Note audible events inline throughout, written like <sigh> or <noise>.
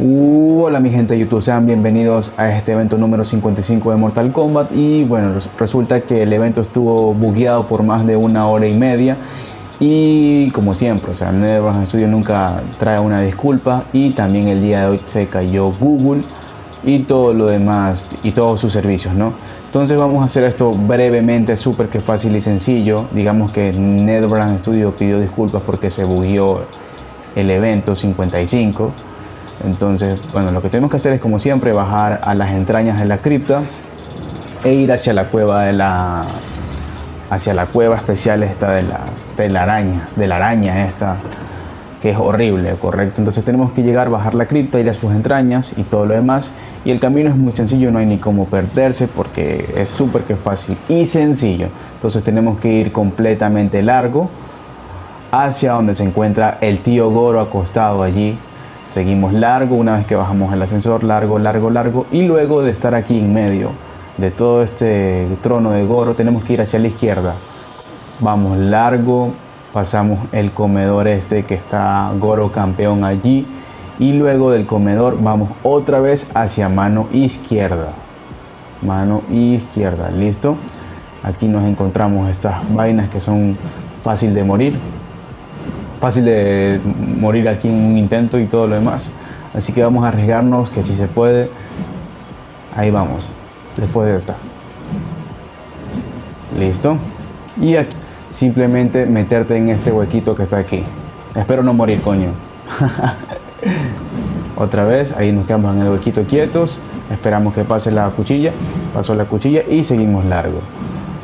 Hola mi gente de YouTube, sean bienvenidos a este evento número 55 de Mortal Kombat. Y bueno, resulta que el evento estuvo bugueado por más de una hora y media. Y como siempre, o sea, NetherRealm Studio nunca trae una disculpa. Y también el día de hoy se cayó Google y todo lo demás y todos sus servicios, ¿no? Entonces vamos a hacer esto brevemente, súper que fácil y sencillo. Digamos que NetherRealm Studio pidió disculpas porque se bugueó el evento 55 entonces, bueno, lo que tenemos que hacer es como siempre bajar a las entrañas de la cripta e ir hacia la cueva de la hacia la cueva especial esta de las telarañas, de la araña esta que es horrible, correcto. Entonces tenemos que llegar, bajar la cripta, ir a sus entrañas y todo lo demás. Y el camino es muy sencillo, no hay ni cómo perderse porque es súper que fácil y sencillo. Entonces tenemos que ir completamente largo hacia donde se encuentra el tío Goro acostado allí Seguimos largo una vez que bajamos el ascensor, largo, largo, largo. Y luego de estar aquí en medio de todo este trono de Goro, tenemos que ir hacia la izquierda. Vamos largo, pasamos el comedor este que está Goro campeón allí. Y luego del comedor vamos otra vez hacia mano izquierda. Mano izquierda, listo. Aquí nos encontramos estas vainas que son fácil de morir fácil de morir aquí en un intento y todo lo demás. Así que vamos a arriesgarnos que si se puede. Ahí vamos. Después de esta. Listo. Y aquí simplemente meterte en este huequito que está aquí. Espero no morir, coño. <laughs> Otra vez, ahí nos quedamos en el huequito quietos. Esperamos que pase la cuchilla. Pasó la cuchilla y seguimos largo.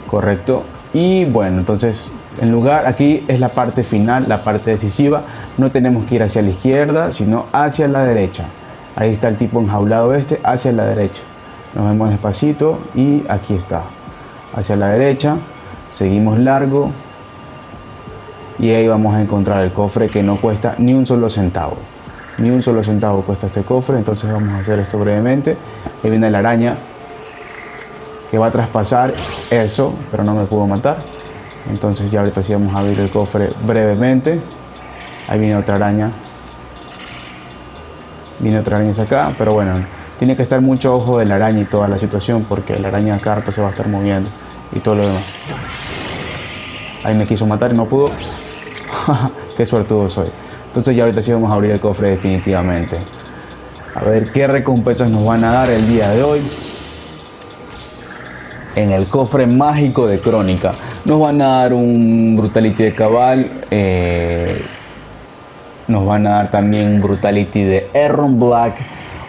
Correcto. Y bueno, entonces en lugar, aquí es la parte final, la parte decisiva. No tenemos que ir hacia la izquierda, sino hacia la derecha. Ahí está el tipo enjaulado este, hacia la derecha. Nos vemos despacito y aquí está. Hacia la derecha, seguimos largo. Y ahí vamos a encontrar el cofre que no cuesta ni un solo centavo. Ni un solo centavo cuesta este cofre. Entonces vamos a hacer esto brevemente. Ahí viene la araña que va a traspasar eso, pero no me pudo matar. Entonces ya ahorita sí vamos a abrir el cofre brevemente. Ahí viene otra araña. Viene otra araña acá pero bueno tiene que estar mucho ojo de la araña y toda la situación porque la araña carta se va a estar moviendo y todo lo demás. Ahí me quiso matar y no pudo. <laughs> Qué suertudo soy entonces ya ahorita sí vamos a abrir el cofre definitivamente a ver qué recompensas nos van a dar el día de hoy en el cofre mágico de Crónica. Nos van a dar un Brutality de Cabal, eh, nos van a dar también Brutality de Aaron Black,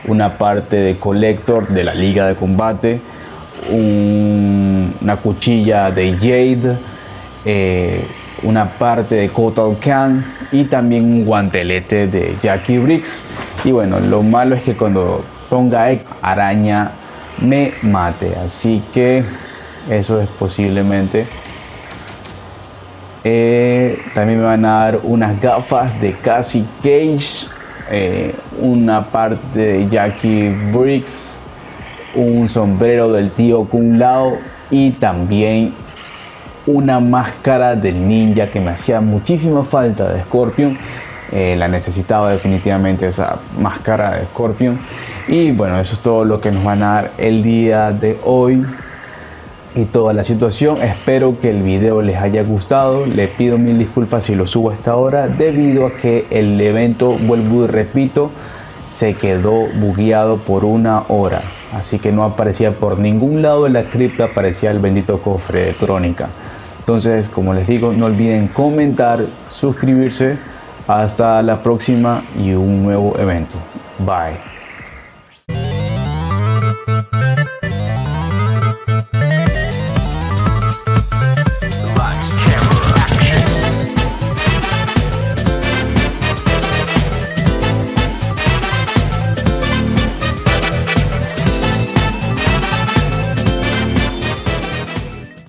una parte de Collector de la Liga de Combate, una cuchilla de Jade, eh, una parte de Kotal Khan y también un guantelete de Jackie Briggs. Y bueno, lo malo es que cuando ponga araña me mate. Así que eso es posiblemente. Eh, también me van a dar unas gafas de Cassie Cage, eh, una parte de Jackie Briggs, un sombrero del tío Kung Lao y también una máscara del ninja que me hacía muchísima falta de Scorpion. Eh, la necesitaba definitivamente esa máscara de Scorpion. Y bueno, eso es todo lo que nos van a dar el día de hoy y toda la situación. Espero que el video les haya gustado. Le pido mil disculpas si lo subo hasta ahora debido a que el evento, vuelvo y repito, se quedó bugueado por una hora. Así que no aparecía por ningún lado de la cripta, aparecía el bendito cofre de crónica. Entonces, como les digo, no olviden comentar, suscribirse. Hasta la próxima y un nuevo evento. Bye.